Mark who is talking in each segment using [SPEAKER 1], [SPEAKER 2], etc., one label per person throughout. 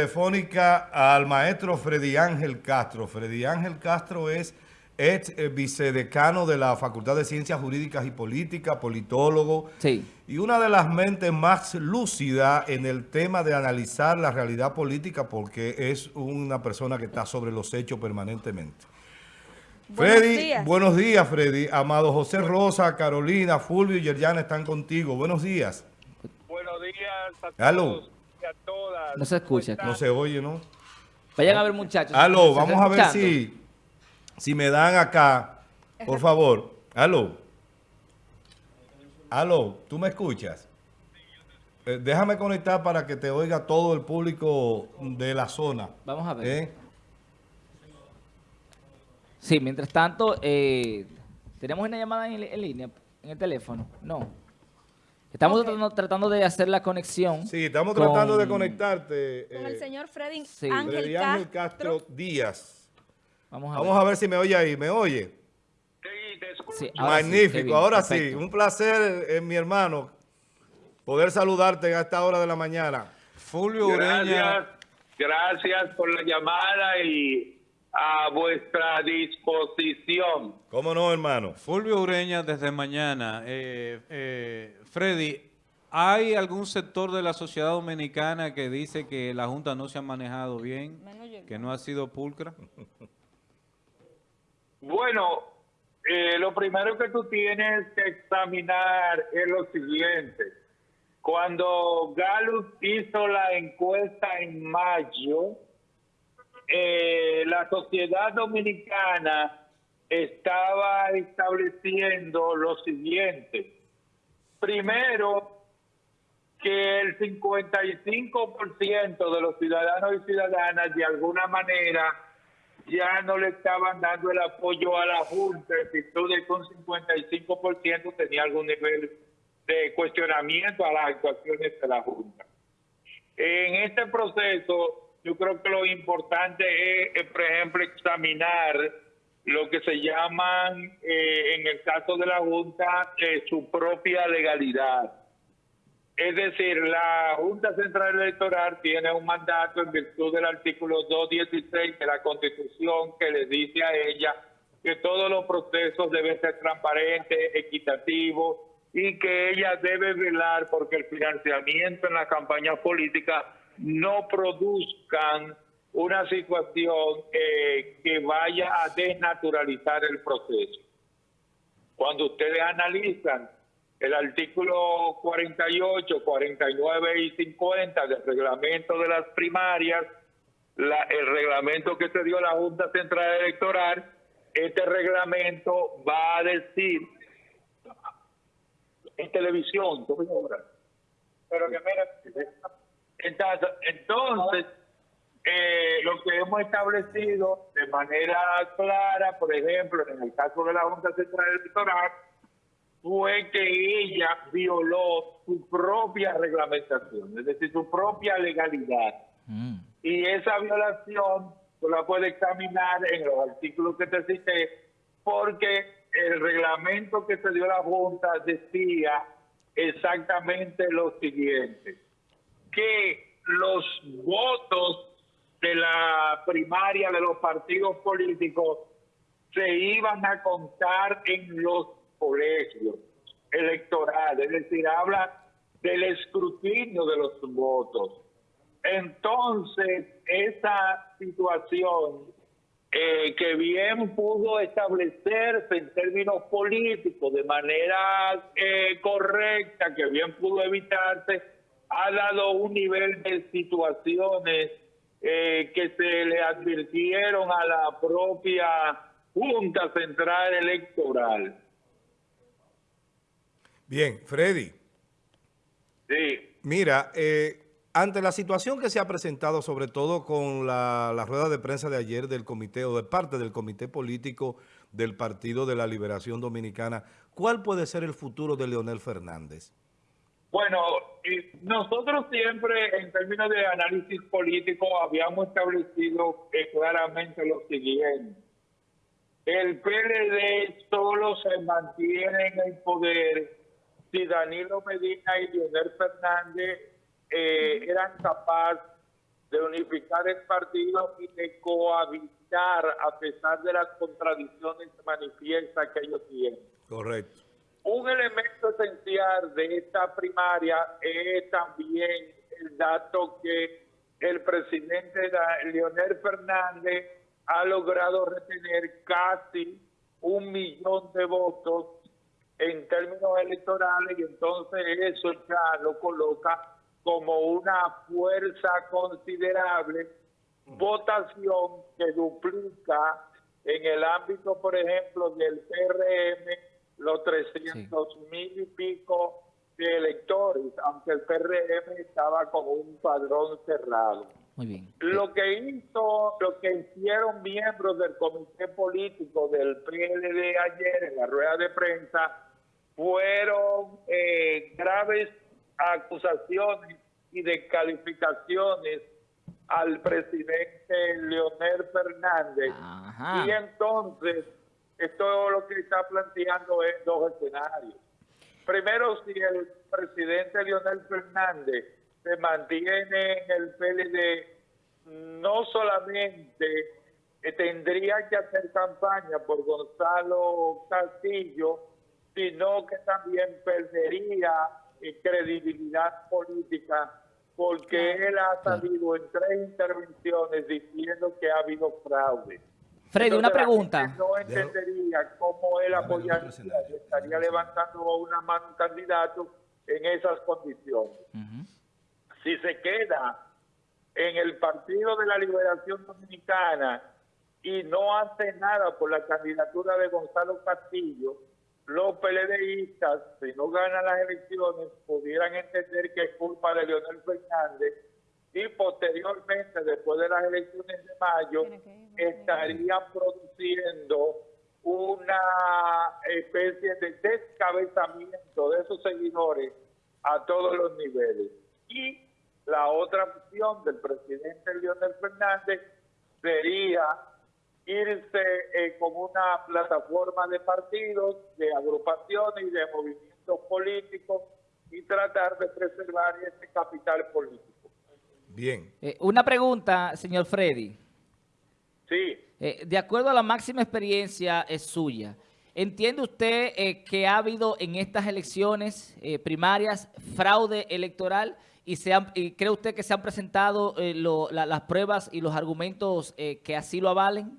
[SPEAKER 1] telefónica al maestro Freddy Ángel Castro. Freddy Ángel Castro es ex eh, vicedecano de la Facultad de Ciencias Jurídicas y Políticas, politólogo.
[SPEAKER 2] Sí.
[SPEAKER 1] Y una de las mentes más lúcidas en el tema de analizar la realidad política porque es una persona que está sobre los hechos permanentemente.
[SPEAKER 3] Buenos
[SPEAKER 1] Freddy,
[SPEAKER 3] días.
[SPEAKER 1] buenos días, Freddy. Amado José Rosa, Carolina, Fulvio y Yerjana están contigo. Buenos días.
[SPEAKER 4] Buenos días a todos a todas.
[SPEAKER 2] No se escucha.
[SPEAKER 4] ¿Cómo
[SPEAKER 1] No se oye, ¿no?
[SPEAKER 2] Vayan a ver, muchachos.
[SPEAKER 1] Aló,
[SPEAKER 2] ¿Se
[SPEAKER 1] vamos a ver si, si me dan acá, por favor. Aló. Aló, ¿tú me escuchas? Eh, déjame conectar para que te oiga todo el público de la zona.
[SPEAKER 2] Vamos a ver.
[SPEAKER 1] ¿eh?
[SPEAKER 2] Sí, mientras tanto, eh, ¿tenemos una llamada en, en línea, en el teléfono? No. Estamos tratando, tratando de hacer la conexión.
[SPEAKER 1] Sí, estamos
[SPEAKER 2] con-
[SPEAKER 1] tratando de conectarte.
[SPEAKER 3] Con
[SPEAKER 1] eh,
[SPEAKER 3] el señor Freddy
[SPEAKER 2] sí.
[SPEAKER 3] Ángel,
[SPEAKER 1] Freddy Ángel
[SPEAKER 3] Castro.
[SPEAKER 1] Castro Díaz.
[SPEAKER 2] Vamos a
[SPEAKER 1] Vamos
[SPEAKER 2] ver.
[SPEAKER 1] a ver si me oye ahí. ¿Me oye?
[SPEAKER 4] Sí, te escucho.
[SPEAKER 2] Sí, ahora sí, qué
[SPEAKER 1] Magnífico.
[SPEAKER 2] bien,
[SPEAKER 1] Ahora sí, un placer, eh, mi hermano, poder saludarte a esta hora de la mañana.
[SPEAKER 5] Fulvio Ureña,
[SPEAKER 4] Gracias, gracias por la llamada y a vuestra disposición.
[SPEAKER 1] ¿Cómo no, hermano?
[SPEAKER 5] Fulvio Ureña desde mañana. Eh, eh, Freddy, ¿hay algún sector de la sociedad dominicana que dice que la Junta no se ha manejado bien, que no ha sido pulcra?
[SPEAKER 4] Bueno, eh, lo primero que tú tienes que examinar es lo siguiente. Cuando Gallup hizo la encuesta en mayo, eh, la sociedad dominicana estaba estableciendo lo siguiente. Primero, que el 55% de los ciudadanos y ciudadanas de alguna manera ya no le estaban dando el apoyo a la Junta, en virtud de que un 55% tenía algún nivel de cuestionamiento a las actuaciones de la Junta. En este proceso, yo creo que lo importante es, eh, por ejemplo, examinar lo que se llaman, eh, en el caso de la Junta, eh, su propia legalidad. Es decir, la Junta Central Electoral tiene un mandato en virtud del artículo 216 de la Constitución que le dice a ella que todos los procesos deben ser transparentes, equitativos y que ella debe velar porque el financiamiento en la campaña política no produzcan una situación eh, que vaya a desnaturalizar el proceso cuando ustedes analizan el artículo 48, 49 y 50 del reglamento de las primarias, la- el reglamento que se dio la Junta Central Electoral, este reglamento va a decir en televisión. Pero que mira, entonces, entonces eh, lo que hemos establecido de manera clara, por ejemplo, en el caso de la Junta Central Electoral, fue que ella violó su propia reglamentación, es decir, su propia legalidad.
[SPEAKER 2] Mm.
[SPEAKER 4] Y esa violación tú la puedes examinar en los artículos que te cité, porque el reglamento que se dio a la Junta decía exactamente lo siguiente, que los votos de la primaria de los partidos políticos se iban a contar en los colegios electorales, es decir, habla del escrutinio de los votos. Entonces, esa situación eh, que bien pudo establecerse en términos políticos de manera eh, correcta, que bien pudo evitarse, ha dado un nivel de situaciones eh, que se le advirtieron a la propia Junta Central Electoral.
[SPEAKER 1] Bien, Freddy.
[SPEAKER 4] Sí.
[SPEAKER 1] Mira, eh, ante la situación que se ha presentado, sobre todo con la, la rueda de prensa de ayer del comité o de parte del comité político del Partido de la Liberación Dominicana, ¿cuál puede ser el futuro de Leonel Fernández?
[SPEAKER 4] Bueno, y nosotros siempre en términos de análisis político habíamos establecido eh, claramente lo siguiente. El PLD solo se mantiene en el poder si Danilo Medina y Leonel Fernández eh, eran capaces de unificar el partido y de cohabitar a pesar de las contradicciones manifiestas que ellos tienen.
[SPEAKER 1] Correcto.
[SPEAKER 4] Un elemento esencial de esta primaria es también el dato que el presidente Leonel Fernández ha logrado retener casi un millón de votos en términos electorales y entonces eso ya lo coloca como una fuerza considerable, votación que duplica en el ámbito, por ejemplo, del PRM, los 300 mil y pico de electores, aunque el PRM estaba como un padrón cerrado.
[SPEAKER 2] Muy bien.
[SPEAKER 4] Lo que hizo, lo que hicieron miembros del comité político del PLD ayer en la rueda de prensa fueron eh, graves acusaciones y descalificaciones al presidente Leonel Fernández. Y entonces, esto lo que está planteando es dos escenarios. Primero, si el presidente Leonel Fernández se mantiene en el PLD, no solamente tendría que hacer campaña por Gonzalo Castillo, sino que también perdería eh, credibilidad política porque él ha salido en tres intervenciones diciendo que ha habido fraude.
[SPEAKER 2] Freddy, una pregunta.
[SPEAKER 4] No entendería cómo él apoyaría, estaría levantando una mano un candidato en esas condiciones. Si se queda en el Partido de la Liberación Dominicana y no hace nada por la candidatura de Gonzalo Castillo, los PLDistas, si no ganan las elecciones, pudieran entender que es culpa de Leonel Fernández y posteriormente, después de las elecciones de mayo, estarían produciendo una especie de descabezamiento de esos seguidores a todos los niveles. Y la otra opción del presidente Leonel Fernández sería irse eh, como una plataforma de partidos, de agrupaciones y de movimientos políticos y tratar de preservar ese capital político.
[SPEAKER 1] Bien.
[SPEAKER 2] Eh, una pregunta, señor Freddy.
[SPEAKER 4] Sí.
[SPEAKER 2] Eh, de acuerdo a la máxima experiencia es suya, ¿entiende usted eh, que ha habido en estas elecciones primarias fraude electoral y, se cree usted que se han presentado las pruebas y los argumentos que así lo avalen?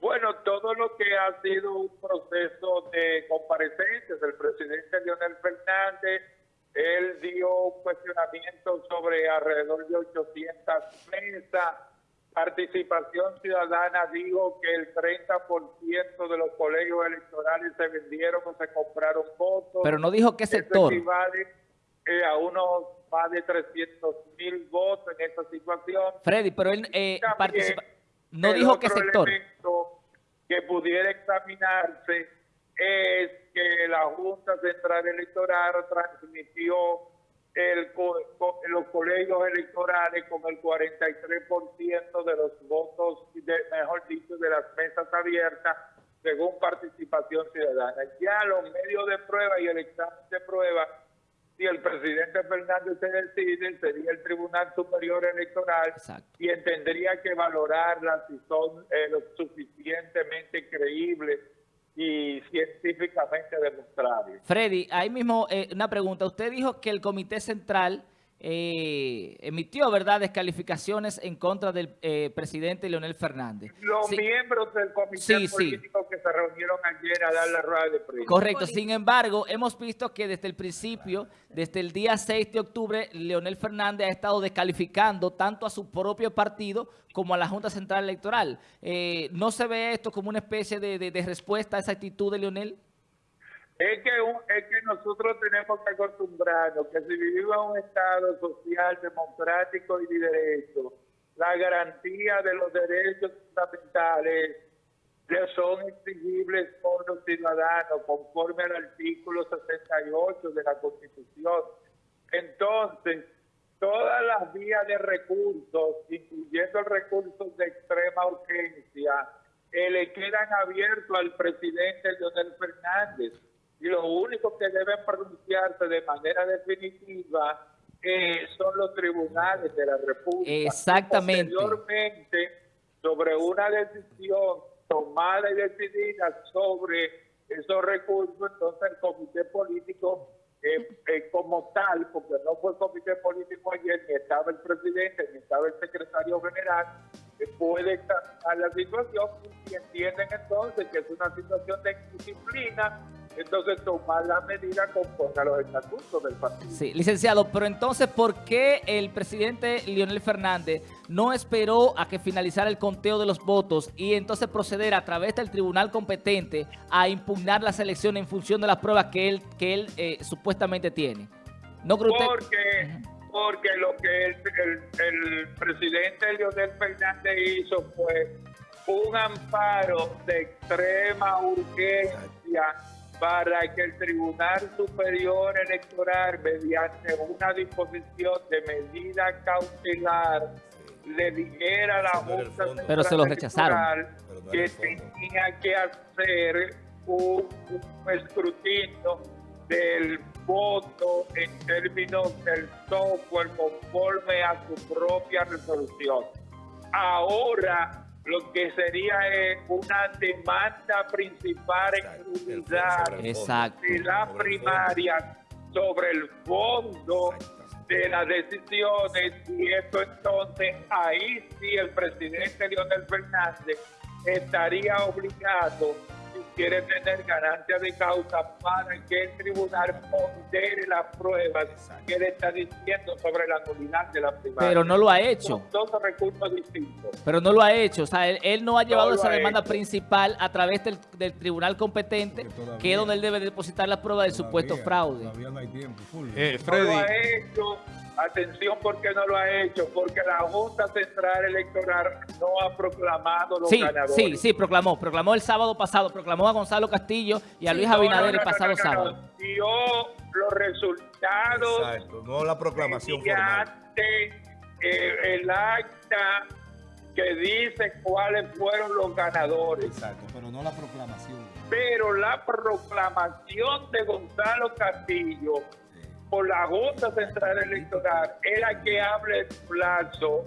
[SPEAKER 4] Bueno, todo lo que ha sido un proceso de comparecencias del presidente Leonel Fernández, él dio un cuestionamiento sobre alrededor de 800 mesas. Participación Ciudadana dijo que el 30% de los colegios electorales se vendieron o se compraron votos.
[SPEAKER 2] Pero no dijo qué sector.
[SPEAKER 4] Eso equivale eh, a unos más de 300 mil votos en esta situación.
[SPEAKER 2] Freddy, pero él eh, no dijo qué sector.
[SPEAKER 4] que pudiera examinarse es que la Junta Central Electoral transmitió el, los colegios electorales con el 43% de los votos, mejor dicho, de las mesas abiertas, según participación ciudadana. Ya los medios de prueba y el examen de prueba, si el presidente Fernández se decide, sería el Tribunal Superior Electoral y tendría que valorarlas si son eh, lo suficientemente creíbles y científicamente demostrable.
[SPEAKER 2] Freddy, ahí mismo eh, una pregunta. Usted dijo que el Comité Central eh, emitió, ¿verdad?, descalificaciones en contra del eh, presidente Leonel Fernández.
[SPEAKER 4] Los miembros del comité político que se reunieron ayer a dar la rueda de prensa.
[SPEAKER 2] Correcto. Sin embargo, hemos visto que desde el principio, desde el día 6 de octubre, Leonel Fernández ha estado descalificando tanto a su propio partido como a la Junta Central Electoral. Eh, ¿No se ve esto como una especie de, de respuesta a esa actitud de Leonel?
[SPEAKER 4] Es que, nosotros tenemos que acostumbrarnos que si vivimos un Estado social, democrático y de derecho, la garantía de los derechos fundamentales son exigibles por los ciudadanos conforme al artículo 68 de la Constitución. Entonces, todas las vías de recursos, incluyendo el recurso de extrema urgencia, eh, le quedan abiertos al presidente Leonel Fernández y lo único que deben pronunciarse de manera definitiva eh, son los tribunales de la República.
[SPEAKER 2] Exactamente.
[SPEAKER 4] Posteriormente, sobre una decisión tomada y decidida sobre esos recursos, entonces el comité político eh, eh, como tal, porque no fue el comité político ayer, ni estaba el presidente, ni estaba el secretario general, eh, puede examinar la situación y entienden entonces que es una situación de disciplina, entonces tomar la medida conforme a los estatutos del partido.
[SPEAKER 2] Sí, licenciado, pero entonces, ¿por qué el presidente Leonel Fernández no esperó a que finalizara el conteo de los votos y entonces proceder a través del tribunal competente a impugnar las elecciones en función de las pruebas que él, que él eh, supuestamente tiene? ¿No usted?
[SPEAKER 4] Porque, porque lo que el, el- el presidente Leonel Fernández hizo fue un amparo de extrema urgencia para que el Tribunal Superior Electoral, mediante una disposición de medida cautelar, le dijera a la Junta
[SPEAKER 1] fondo.
[SPEAKER 2] Pero se lo rechazaron.
[SPEAKER 4] Que tenía que hacer un, un escrutinio del voto en términos del software conforme a su propia resolución. Ahora lo que sería es una demanda principal en
[SPEAKER 1] Exacto,
[SPEAKER 4] unidad
[SPEAKER 1] sobre el fondo.
[SPEAKER 2] Exacto.
[SPEAKER 4] de la primaria sobre el fondo
[SPEAKER 1] Exacto.
[SPEAKER 4] de las decisiones y esto entonces ahí sí el presidente Leonel Fernández estaría obligado quiere tener ganancia de causa para que el tribunal pondere las pruebas que él está diciendo sobre la nulidad de la primaria.
[SPEAKER 2] Pero no lo ha hecho.
[SPEAKER 4] Son dos recursos distintos.
[SPEAKER 2] Pero no lo ha hecho. O sea, él, él no ha llevado esa
[SPEAKER 4] ha
[SPEAKER 2] demanda
[SPEAKER 4] hecho.
[SPEAKER 2] principal a través del, del tribunal competente,
[SPEAKER 1] todavía-
[SPEAKER 2] que es donde él debe depositar las pruebas del supuesto
[SPEAKER 1] Todavía-
[SPEAKER 2] fraude.
[SPEAKER 1] Todavía no hay tiempo, full.
[SPEAKER 5] Eh,
[SPEAKER 4] No lo ha
[SPEAKER 5] Freddy,
[SPEAKER 4] hecho. Atención, porque no lo ha hecho? Porque la Junta Central Electoral no ha proclamado los
[SPEAKER 2] Sí,
[SPEAKER 4] ganadores.
[SPEAKER 2] sí, sí, proclamó. Proclamó el sábado pasado, proclamó a Gonzalo Castillo y a Luis
[SPEAKER 4] No,
[SPEAKER 2] Abinader
[SPEAKER 4] no,
[SPEAKER 2] el pasado
[SPEAKER 4] no, no,
[SPEAKER 2] sábado.
[SPEAKER 4] no. Dio los resultados
[SPEAKER 1] Exacto, no la proclamación formal.
[SPEAKER 4] eh, el acta que dice cuáles fueron los ganadores.
[SPEAKER 1] Exacto, pero no la proclamación.
[SPEAKER 4] Pero la proclamación de Gonzalo Castillo por la Junta Central Electoral es la que abre el plazo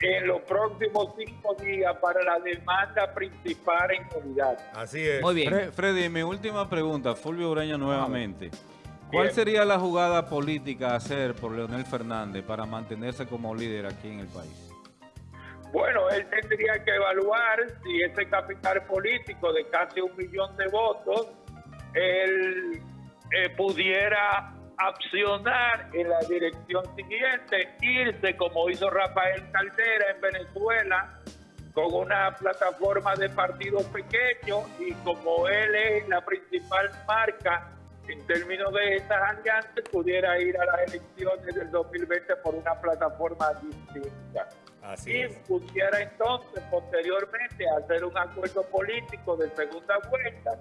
[SPEAKER 4] en los próximos cinco días para la demanda principal en unidad.
[SPEAKER 1] Así es.
[SPEAKER 2] Muy bien.
[SPEAKER 5] Fre- Freddy, mi última pregunta, Fulvio Ureña nuevamente. ¿Cuál
[SPEAKER 4] Bien.
[SPEAKER 5] sería la jugada política a hacer por Leonel Fernández para mantenerse como líder aquí en el país?
[SPEAKER 4] Bueno, él tendría que evaluar si ese capital político de casi un millón de votos, él eh, pudiera accionar en la dirección siguiente, irse como hizo Rafael Caldera en Venezuela, con una plataforma de partidos pequeños y como él es la principal marca en términos de estas alianzas, pudiera ir a las elecciones del 2020 por una plataforma distinta.
[SPEAKER 1] Así
[SPEAKER 4] y pudiera entonces posteriormente hacer un acuerdo político de segunda vuelta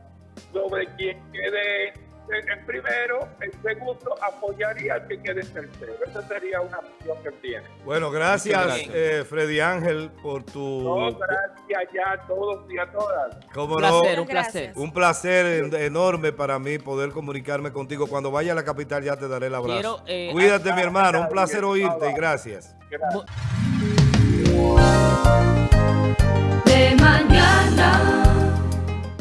[SPEAKER 4] sobre quien quede en el primero, el segundo apoyaría al que quede en tercero. Esa sería una opción que tiene.
[SPEAKER 1] Bueno, gracias, eh, Freddy Ángel, por tu...
[SPEAKER 4] No, gracias ya a todos y a todas.
[SPEAKER 1] ¿Cómo
[SPEAKER 2] Un
[SPEAKER 1] no?
[SPEAKER 2] placer, un placer.
[SPEAKER 1] Un placer en- enorme para mí poder comunicarme contigo. Cuando vaya a la capital ya te daré el abrazo.
[SPEAKER 2] Quiero, eh,
[SPEAKER 1] Cuídate, mi hermano. Un placer
[SPEAKER 4] bien,
[SPEAKER 1] oírte y gracias.
[SPEAKER 4] Gracias.
[SPEAKER 6] De mañana.